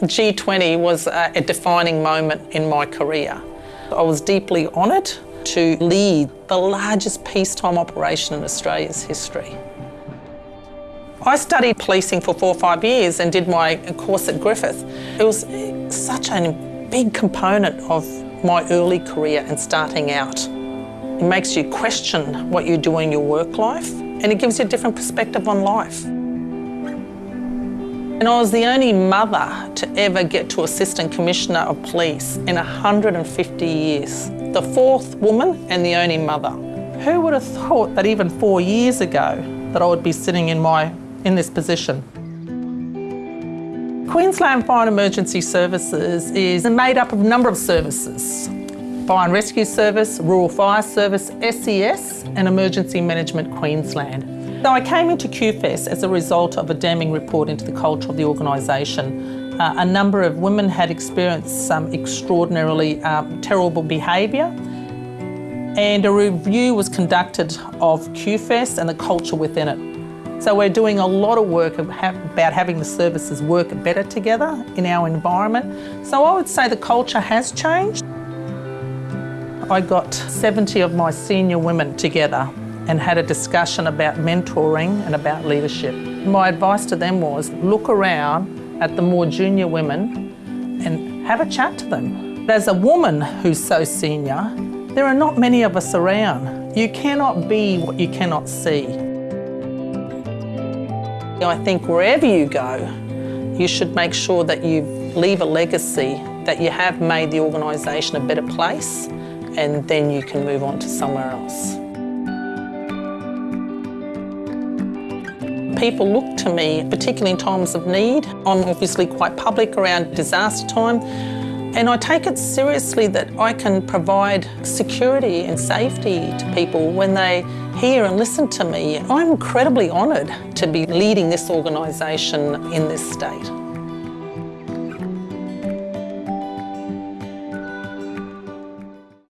G20 was a, defining moment in my career. I was deeply honoured to lead the largest peacetime operation in Australia's history. I studied policing for four or five years and did my course at Griffith. It was such a big component of my early career and starting out. It makes you question what you do in your work life and it gives you a different perspective on life. And I was the only mother to ever get to Assistant Commissioner of Police in 150 years. The fourth woman and the only mother. Who would have thought that even four years ago that I would be sitting in, my, in this position? Queensland Fire and Emergency Services is made up of a number of services. Fire and Rescue Service, Rural Fire Service, SES and Emergency Management Queensland. So I came into QFES as a result of a damning report into the culture of the organisation. Uh, a number of women had experienced some extraordinarily um, terrible behaviour and a review was conducted of QFES and the culture within it. So we're doing a lot of work about having the services work better together in our environment. So I would say the culture has changed. I got 70 of my senior women together and had a discussion about mentoring and about leadership. My advice to them was look around at the more junior women and have a chat to them. As a woman who's so senior, there are not many of us around. You cannot be what you cannot see. I think wherever you go, you should make sure that you leave a legacy, that you have made the organisation a better place, and then you can move on to somewhere else. People look to me, particularly in times of need. I'm obviously quite public around disaster time and I take it seriously that I can provide security and safety to people when they hear and listen to me. I'm incredibly honoured to be leading this organisation in this state.